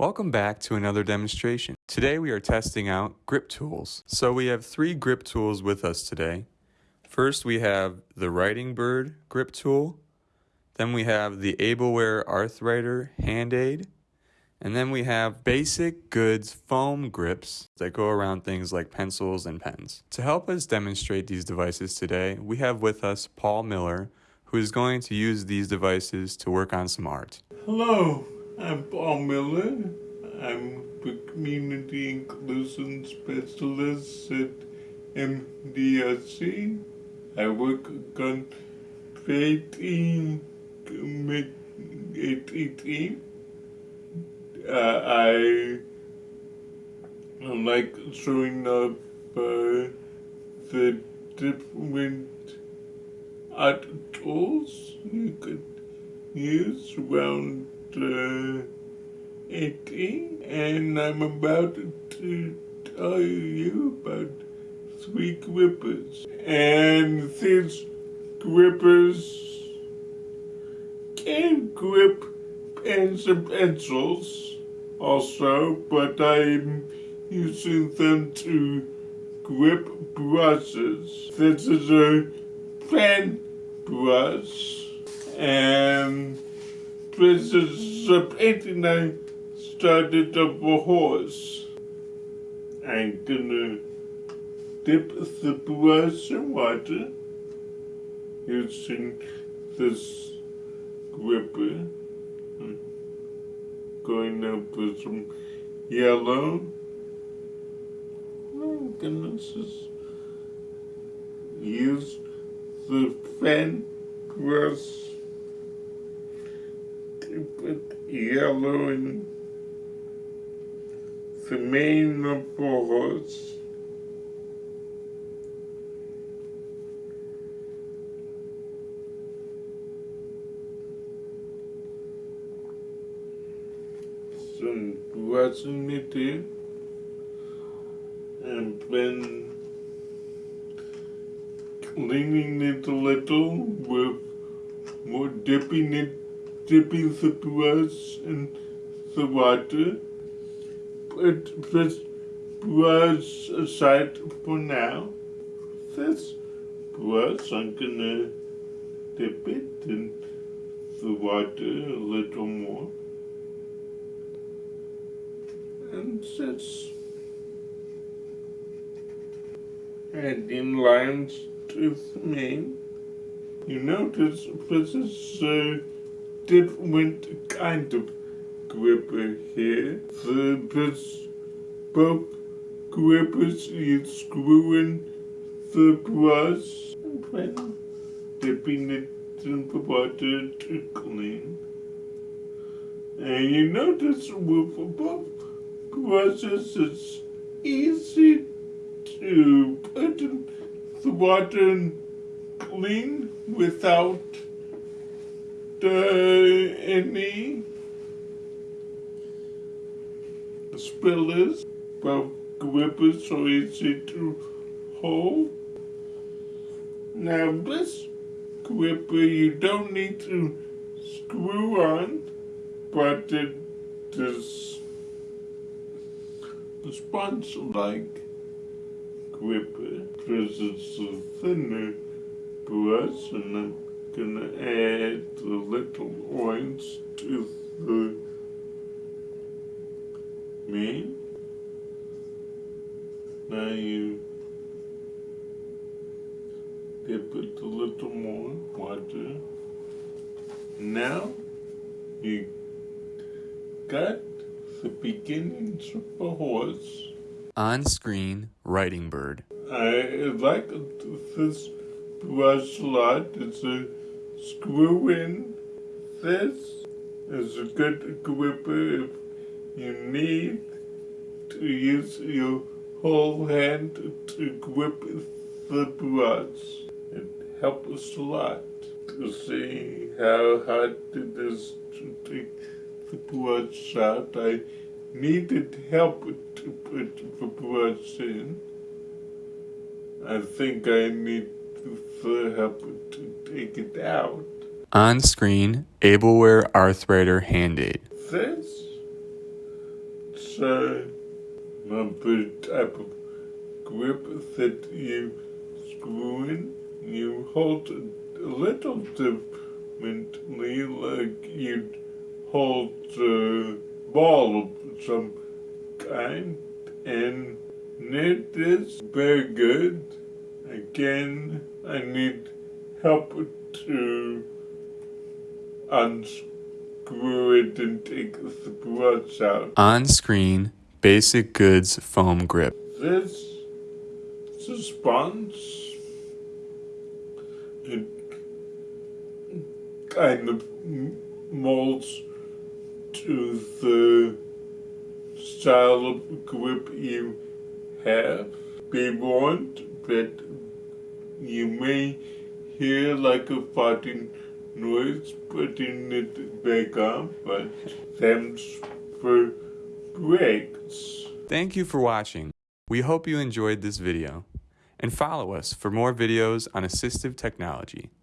Welcome back to another demonstration. Today we are testing out grip tools. So we have three grip tools with us today. First we have the Writing Bird grip tool. Then we have the Ableware Arthwriter hand aid. And then we have basic goods foam grips that go around things like pencils and pens. To help us demonstrate these devices today, we have with us Paul Miller, who is going to use these devices to work on some art. Hello, I'm Paul Miller. I'm the Community Inclusion Specialist at MDRC. I work on creating ATT. Uh, I like showing up uh, the different art tools you could use around uh, 18 and I'm about to tell you about three grippers and these grippers can grip pens and pencils also but I'm using them to grip brushes. This is a pen brush and a painting I started of a horse. I'm gonna dip the brush in water using this gripper. Hmm, going up with some yellow. Oh goodness, use the pen brush to put yellow in the mane of the horse. Some brushing it in and then cleaning it a little with more dipping it, dipping the brush in the water. Put this brush aside for now. This brush, I'm gonna dip it in the water a little more. And just adding lines to mane. You notice this is a different kind of gripper here. The this both grippers you screw in the brush and then dipping it in the water to clean. And you notice with both brushes it's easy to put in the water and clean without uh, any spillers, but grippers so easy to hold. Now this gripper you don't need to screw on, but it is the sponge-like gripper because it's a thinner brush and Gonna add the little orange to the mane. Now you dip it a little more water. Now you got the beginnings of a horse. On screen, Writing Bird. I like this brush a lot. It's a screw in. This is a good gripper if you need to use your whole hand to grip the brush. It helps a lot to see how hard it is to take the brush out. I needed help to put the brush in. I think I need help to take it out. On screen, Ableware Arthwriter hand aid. This uh, another type of grip that you screw in. You hold a little differently, like you'd hold a ball of some kind, and it is very good. Again, I need help to unscrew it and take the brush out. On screen, Basic Goods foam grip. This is a sponge. It kind of molds to the style of grip you have. Be warned that you may hear like a farting noise putting it back on, but thanks for breaks. Thank you for watching. We hope you enjoyed this video. And follow us for more videos on assistive technology.